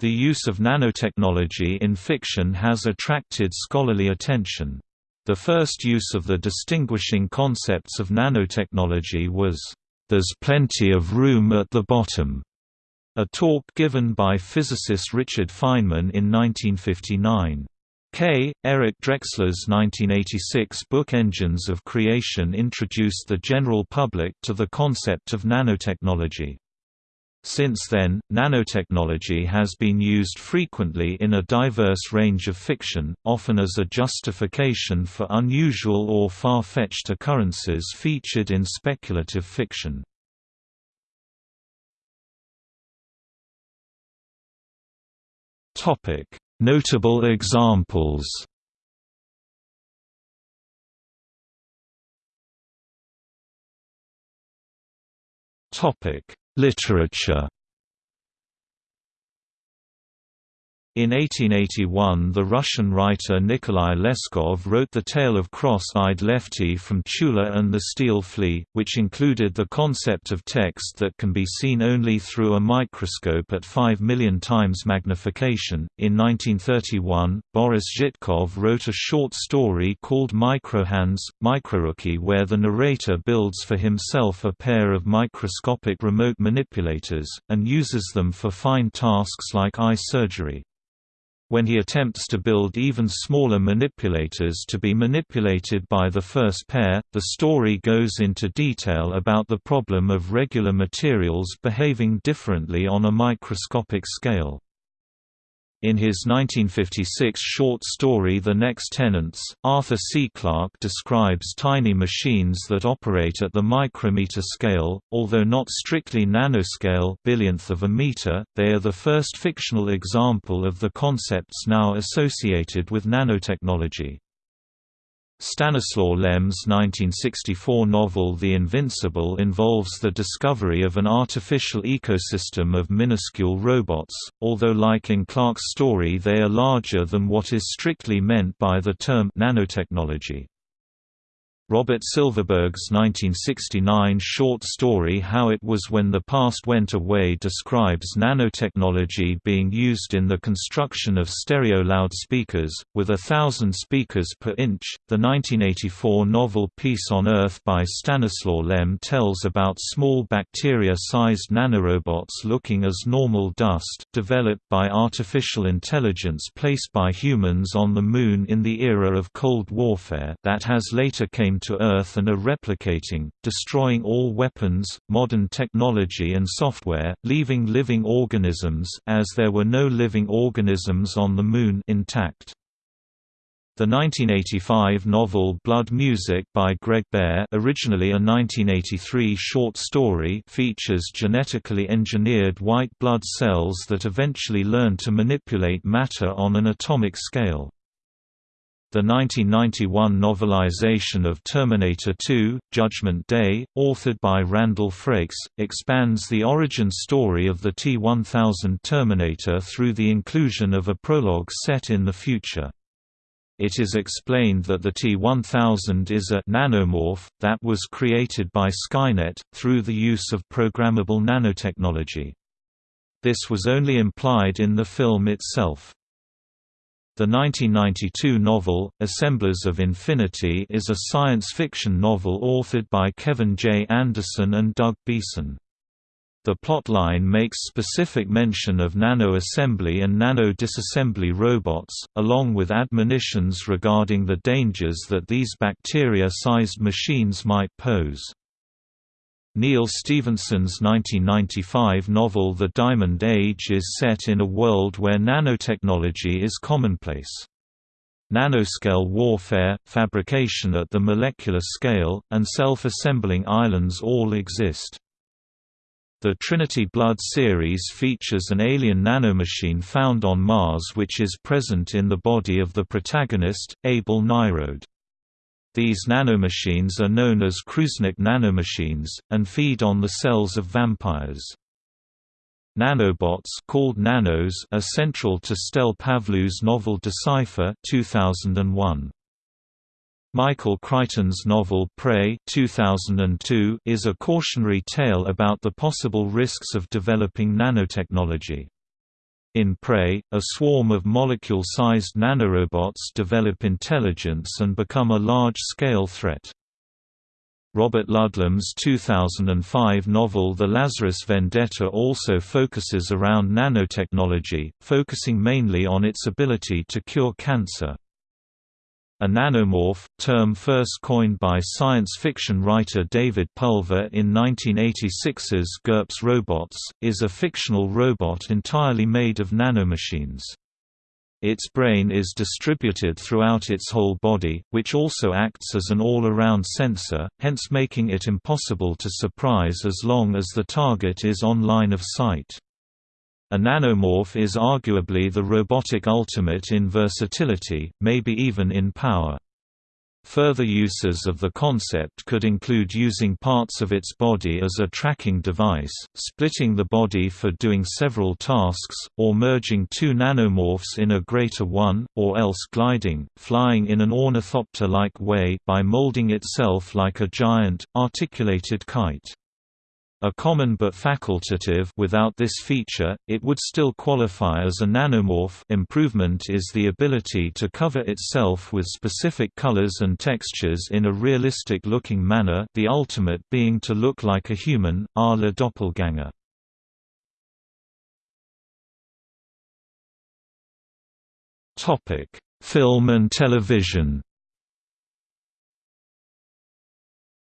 The use of nanotechnology in fiction has attracted scholarly attention. The first use of the distinguishing concepts of nanotechnology was, "...there's plenty of room at the bottom", a talk given by physicist Richard Feynman in 1959. K. Eric Drexler's 1986 book Engines of Creation introduced the general public to the concept of nanotechnology. Since then, nanotechnology has been used frequently in a diverse range of fiction, often as a justification for unusual or far-fetched occurrences featured in speculative fiction. Notable examples Topic Literature In 1881 the Russian writer Nikolai Leskov wrote The Tale of Cross-Eyed Lefty from Tula and the Steel Flea, which included the concept of text that can be seen only through a microscope at 5 million times magnification. In 1931, Boris Zhitkov wrote a short story called Microhands, Microruki where the narrator builds for himself a pair of microscopic remote manipulators, and uses them for fine tasks like eye surgery. When he attempts to build even smaller manipulators to be manipulated by the first pair, the story goes into detail about the problem of regular materials behaving differently on a microscopic scale. In his 1956 short story The Next Tenants, Arthur C. Clarke describes tiny machines that operate at the micrometer scale, although not strictly nanoscale billionth of a meter, they are the first fictional example of the concepts now associated with nanotechnology. Stanislaw Lem's 1964 novel The Invincible involves the discovery of an artificial ecosystem of minuscule robots, although like in Clarke's story they are larger than what is strictly meant by the term nanotechnology. Robert Silverberg's 1969 short story How It Was When the Past Went Away describes nanotechnology being used in the construction of stereo loudspeakers, with a thousand speakers per inch. The 1984 novel Peace on Earth by Stanislaw Lem tells about small bacteria sized nanorobots looking as normal dust, developed by artificial intelligence placed by humans on the Moon in the era of Cold Warfare, that has later came to Earth and are replicating, destroying all weapons, modern technology and software, leaving living organisms as there were no living organisms on the Moon intact. The 1985 novel Blood Music by Greg Bear originally a 1983 short story features genetically engineered white blood cells that eventually learn to manipulate matter on an atomic scale. The 1991 novelization of Terminator 2, Judgment Day, authored by Randall Frakes, expands the origin story of the T-1000 Terminator through the inclusion of a prologue set in the future. It is explained that the T-1000 is a nanomorph, that was created by Skynet, through the use of programmable nanotechnology. This was only implied in the film itself. The 1992 novel, Assemblers of Infinity is a science fiction novel authored by Kevin J. Anderson and Doug Beason. The plotline makes specific mention of nano-assembly and nano-disassembly robots, along with admonitions regarding the dangers that these bacteria-sized machines might pose. Neal Stephenson's 1995 novel The Diamond Age is set in a world where nanotechnology is commonplace. Nanoscale warfare, fabrication at the molecular scale, and self-assembling islands all exist. The Trinity Blood series features an alien nanomachine found on Mars which is present in the body of the protagonist, Abel Nightroad. These nanomachines are known as Crusnik nanomachines, and feed on the cells of vampires. Nanobots called Nanos are central to Stel Pavlou's novel Decipher 2001. Michael Crichton's novel Prey 2002 is a cautionary tale about the possible risks of developing nanotechnology. In Prey, a swarm of molecule-sized nanorobots develop intelligence and become a large-scale threat. Robert Ludlum's 2005 novel The Lazarus Vendetta also focuses around nanotechnology, focusing mainly on its ability to cure cancer. A nanomorph, term first coined by science fiction writer David Pulver in 1986's GURPS Robots, is a fictional robot entirely made of nanomachines. Its brain is distributed throughout its whole body, which also acts as an all-around sensor, hence making it impossible to surprise as long as the target is on line of sight. A nanomorph is arguably the robotic ultimate in versatility, maybe even in power. Further uses of the concept could include using parts of its body as a tracking device, splitting the body for doing several tasks, or merging two nanomorphs in a greater one, or else gliding, flying in an ornithopter-like way by molding itself like a giant, articulated kite. A common but facultative without this feature, it would still qualify as a nanomorph improvement is the ability to cover itself with specific colors and textures in a realistic-looking manner the ultimate being to look like a human, a la doppelganger. Film and television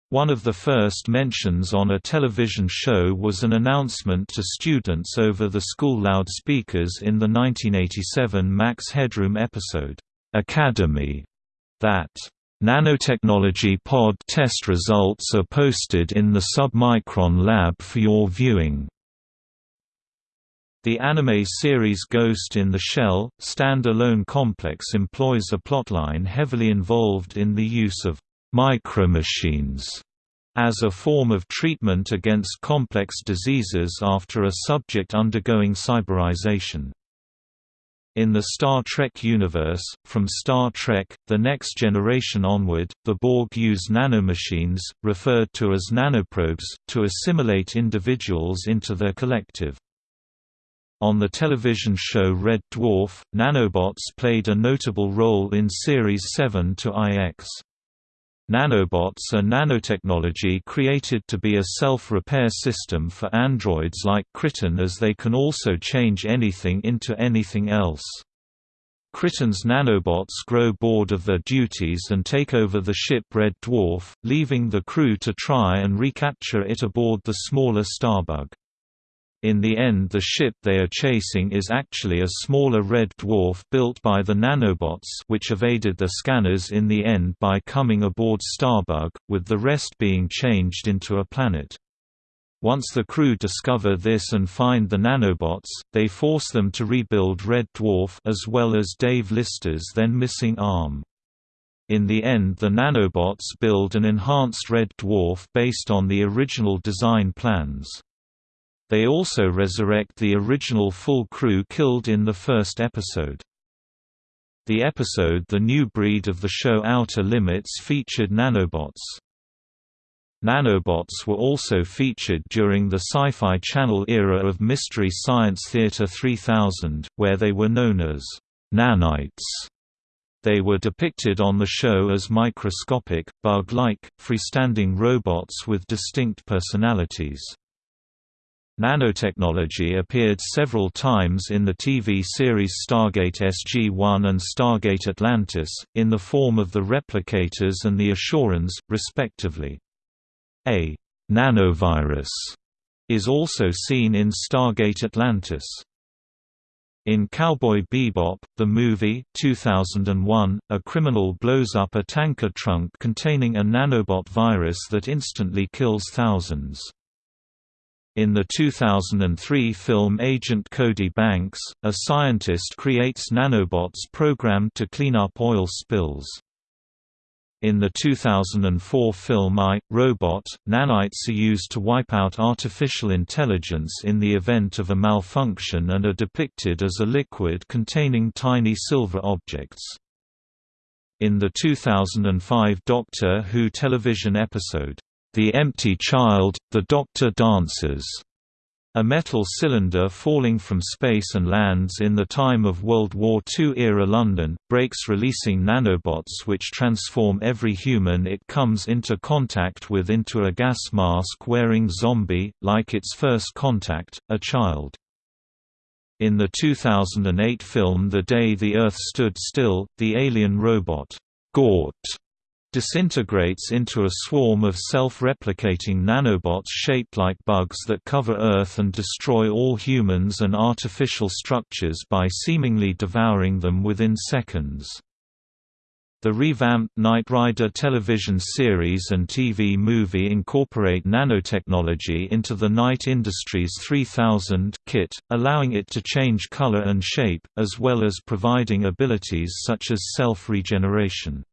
One of the first mentions on a television show was an announcement to students over the school loudspeakers in the 1987 Max Headroom episode, Academy, that Nanotechnology pod test results are posted in the Submicron lab for your viewing. The anime series Ghost in the Shell, stand-alone complex employs a plotline heavily involved in the use of micromachines as a form of treatment against complex diseases after a subject undergoing cyberization. In the Star Trek universe, from Star Trek, The Next Generation onward, the Borg use nanomachines, referred to as nanoprobes, to assimilate individuals into their collective. On the television show Red Dwarf, nanobots played a notable role in Series 7 to IX. Nanobots are nanotechnology created to be a self-repair system for androids like Kryten as they can also change anything into anything else. Kryten's nanobots grow bored of their duties and take over the ship Red Dwarf, leaving the crew to try and recapture it aboard the smaller Starbug. In the end the ship they are chasing is actually a smaller red dwarf built by the nanobots which evaded the scanners in the end by coming aboard Starbug, with the rest being changed into a planet. Once the crew discover this and find the nanobots, they force them to rebuild Red Dwarf as well as Dave Lister's then missing arm. In the end the nanobots build an enhanced Red Dwarf based on the original design plans. They also resurrect the original full crew killed in the first episode. The episode The New Breed of the show Outer Limits featured nanobots. Nanobots were also featured during the Sci-Fi Channel era of Mystery Science Theater 3000, where they were known as nanites. They were depicted on the show as microscopic, bug-like, freestanding robots with distinct personalities. Nanotechnology appeared several times in the TV series Stargate SG-1 and Stargate Atlantis, in the form of the Replicators and the Asurans, respectively. A «nanovirus» is also seen in Stargate Atlantis. In Cowboy Bebop, the movie 2001, a criminal blows up a tanker trunk containing a nanobot virus that instantly kills thousands. In the 2003 film Agent Cody Banks, a scientist creates nanobots programmed to clean up oil spills. In the 2004 film I, Robot, nanites are used to wipe out artificial intelligence in the event of a malfunction and are depicted as a liquid containing tiny silver objects. In the 2005 Doctor Who television episode, the Empty Child, The Doctor Dances, A metal cylinder falling from space and lands in the time of World War II-era London, breaks releasing nanobots which transform every human it comes into contact with into a gas mask-wearing zombie, like its first contact, a child. In the 2008 film The Day the Earth Stood Still, the alien robot, Gort, disintegrates into a swarm of self-replicating nanobots shaped like bugs that cover Earth and destroy all humans and artificial structures by seemingly devouring them within seconds. The revamped Knight Rider television series and TV movie incorporate nanotechnology into the Knight Industries 3000 KITT, allowing it to change color and shape, as well as providing abilities such as self-regeneration.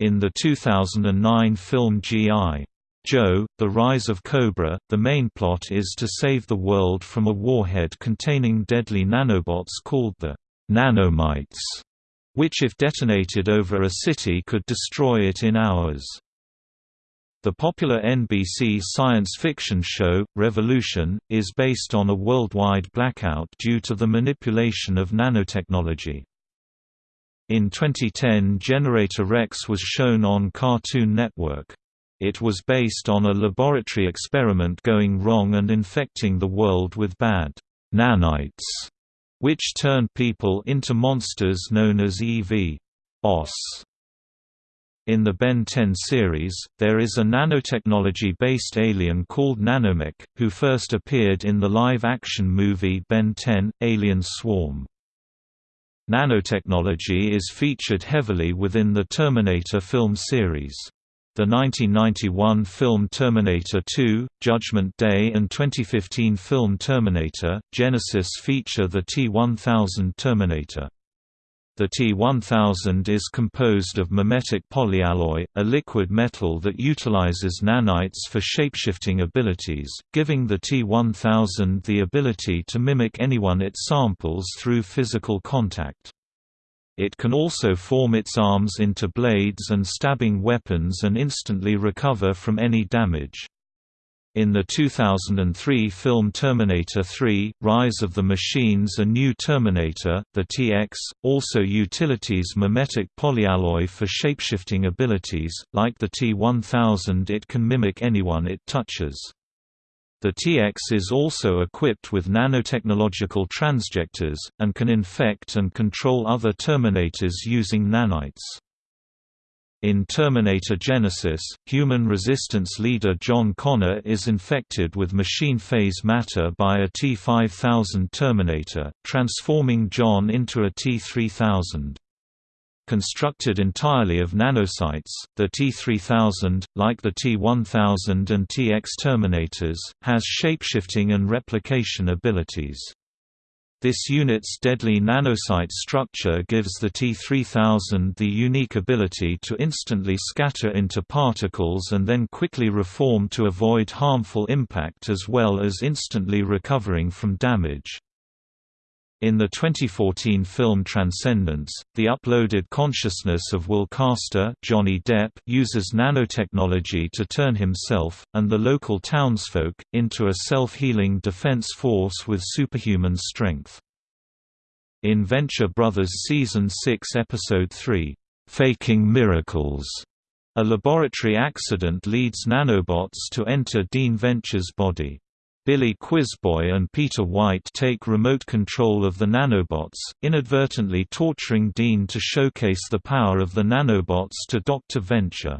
In the 2009 film G.I. Joe, The Rise of Cobra, the main plot is to save the world from a warhead containing deadly nanobots called the nanomites, which if detonated over a city could destroy it in hours. The popular NBC science fiction show, Revolution, is based on a worldwide blackout due to the manipulation of nanotechnology. In 2010 Generator Rex was shown on Cartoon Network. It was based on a laboratory experiment going wrong and infecting the world with bad nanites, which turned people into monsters known as EV. In the Ben 10 series, there is a nanotechnology-based alien called Nanomech, who first appeared in the live-action movie Ben 10, Alien Swarm. Nanotechnology is featured heavily within the Terminator film series. The 1991 film Terminator 2, Judgment Day and 2015 film Terminator, Genisys feature the T-1000 Terminator. The T-1000 is composed of mimetic polyalloy, a liquid metal that utilizes nanites for shapeshifting abilities, giving the T-1000 the ability to mimic anyone it samples through physical contact. It can also form its arms into blades and stabbing weapons and instantly recover from any damage. In the 2003 film Terminator 3, Rise of the Machines A New Terminator, the TX, also utilities mimetic polyalloy for shapeshifting abilities, like the T-1000 it can mimic anyone it touches. The TX is also equipped with nanotechnological transjectors, and can infect and control other Terminators using nanites. In Terminator Genisys, human resistance leader John Connor is infected with machine phase matter by a T-5000 Terminator, transforming John into a T-3000. Constructed entirely of nanocytes, the T-3000, like the T-1000 and TX Terminators, has shapeshifting and replication abilities. This unit's deadly nanocyte structure gives the T-3000 the unique ability to instantly scatter into particles and then quickly reform to avoid harmful impact as well as instantly recovering from damage. In the 2014 film Transcendence, the uploaded consciousness of Will Caster Johnny Depp uses nanotechnology to turn himself, and the local townsfolk, into a self-healing defense force with superhuman strength. In Venture Brothers Season 6 Episode 3, "'Faking Miracles' a laboratory accident leads nanobots to enter Dean Venture's body. Billy Quizboy and Peter White take remote control of the nanobots, inadvertently torturing Dean to showcase the power of the nanobots to Dr. Venture.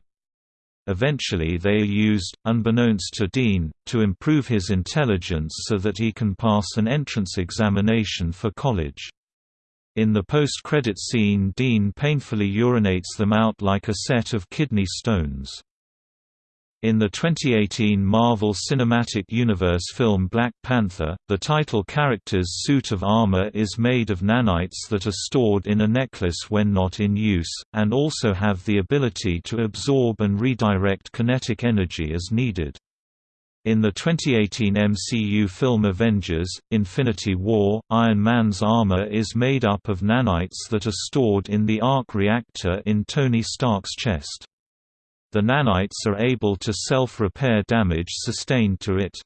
Eventually they are used, unbeknownst to Dean, to improve his intelligence so that he can pass an entrance examination for college. In the post-credit scene Dean painfully urinates them out like a set of kidney stones. In the 2018 Marvel Cinematic Universe film Black Panther, the title character's suit of armor is made of nanites that are stored in a necklace when not in use, and also have the ability to absorb and redirect kinetic energy as needed. In the 2018 MCU film Avengers, Infinity War, Iron Man's armor is made up of nanites that are stored in the arc reactor in Tony Stark's chest. The nanites are able to self-repair damage sustained to it.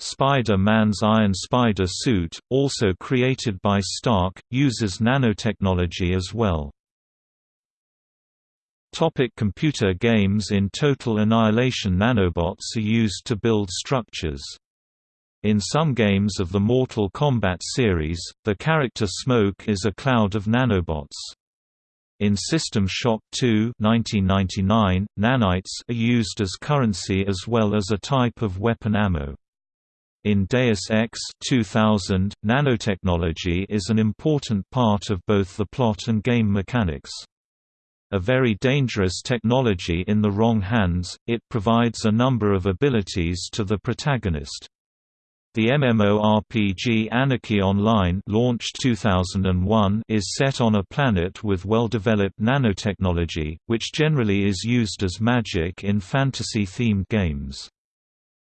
Spider-Man's Iron Spider suit, also created by Stark, uses nanotechnology as well. Topic computer games In Total Annihilation nanobots are used to build structures. In some games of the Mortal Kombat series, the character Smoke is a cloud of nanobots. In System Shock 2 1999, nanites are used as currency as well as a type of weapon ammo. In Deus Ex 2000, nanotechnology is an important part of both the plot and game mechanics a very dangerous technology in the wrong hands, it provides a number of abilities to the protagonist. The MMORPG Anarchy Online launched 2001 is set on a planet with well-developed nanotechnology, which generally is used as magic in fantasy-themed games.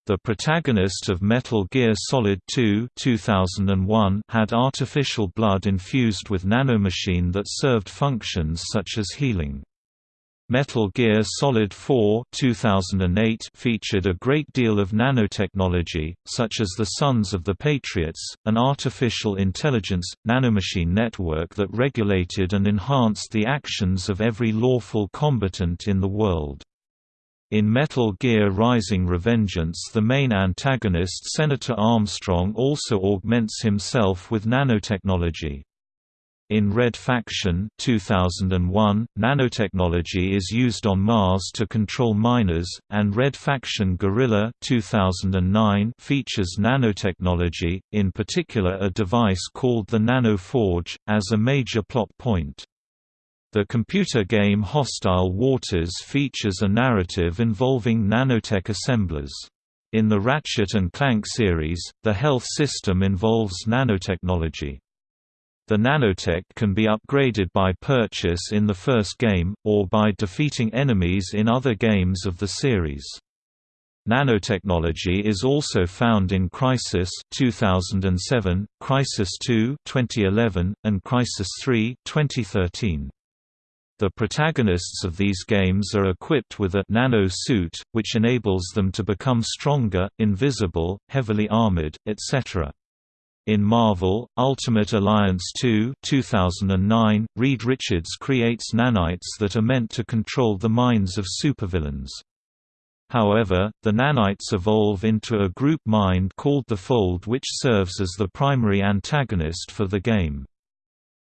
The protagonist of Metal Gear Solid 2 2001 had artificial blood infused with nanomachine that served functions such as healing. Metal Gear Solid 4 2008 featured a great deal of nanotechnology, such as the Sons of the Patriots, an artificial intelligence, nanomachine network that regulated and enhanced the actions of every lawful combatant in the world. In Metal Gear Rising Revengeance the main antagonist Senator Armstrong also augments himself with nanotechnology. In Red Faction 2001, nanotechnology is used on Mars to control miners, and Red Faction Guerrilla 2009 features nanotechnology, in particular a device called the Nano Forge, as a major plot point. The computer game Hostile Waters features a narrative involving nanotech assemblers. In the Ratchet & Clank series, the health system involves nanotechnology. The nanotech can be upgraded by purchase in the first game, or by defeating enemies in other games of the series. Nanotechnology is also found in Crysis 2007, Crysis 2 2011, and Crysis 3 2013. The protagonists of these games are equipped with a nano suit, which enables them to become stronger, invisible, heavily armored, etc. In Marvel, Ultimate Alliance 2 2009, Reed Richards creates nanites that are meant to control the minds of supervillains. However, the nanites evolve into a group mind called the Fold which serves as the primary antagonist for the game.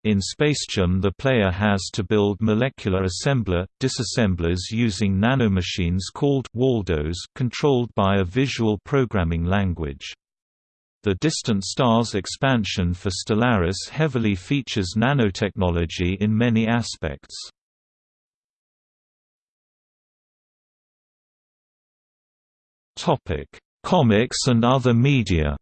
In SpaceChem the player has to build molecular assembler, disassemblers using nanomachines called Waldos controlled by a visual programming language. The Distant Stars expansion for Stellaris heavily features nanotechnology in many aspects. Comics and other media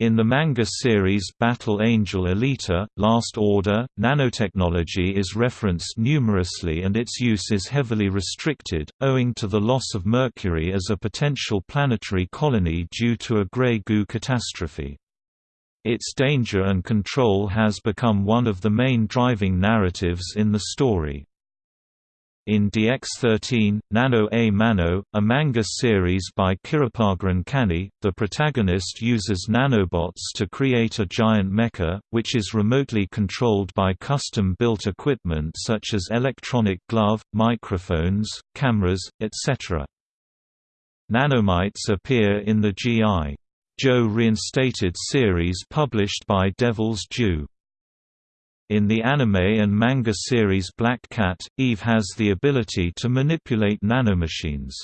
In the manga series Battle Angel Alita, Last Order, nanotechnology is referenced numerously and its use is heavily restricted, owing to the loss of Mercury as a potential planetary colony due to a Grey Goo catastrophe. Its danger and control has become one of the main driving narratives in the story. In DX13, Nano a Mano, a manga series by Kiropagan Kani, the protagonist uses nanobots to create a giant mecha, which is remotely controlled by custom-built equipment such as electronic glove, microphones, cameras, etc. Nanomites appear in the G.I. Joe reinstated series published by Devil's Due. In the anime and manga series Black Cat, Eve has the ability to manipulate nanomachines.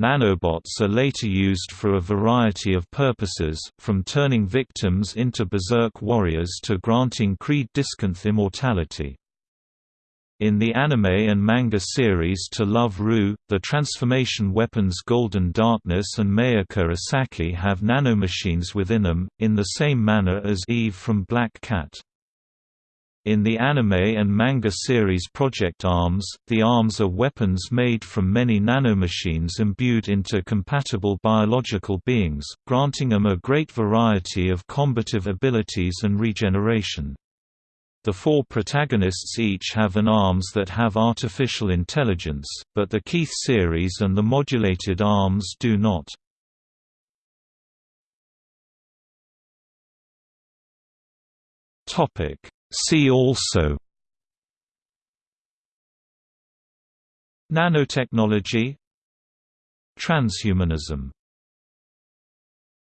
Nanobots are later used for a variety of purposes, from turning victims into berserk warriors to granting Creed Diskenth immortality. In the anime and manga series To Love Ru, the transformation weapons Golden Darkness and Mayaka Asaki have nanomachines within them, in the same manner as Eve from Black Cat. In the anime and manga series Project Arms, the arms are weapons made from many nanomachines imbued into compatible biological beings, granting them a great variety of combative abilities and regeneration. The four protagonists each have an ARMS that have artificial intelligence, but the Keith series and the modulated ARMS do not. See also. Nanotechnology. Transhumanism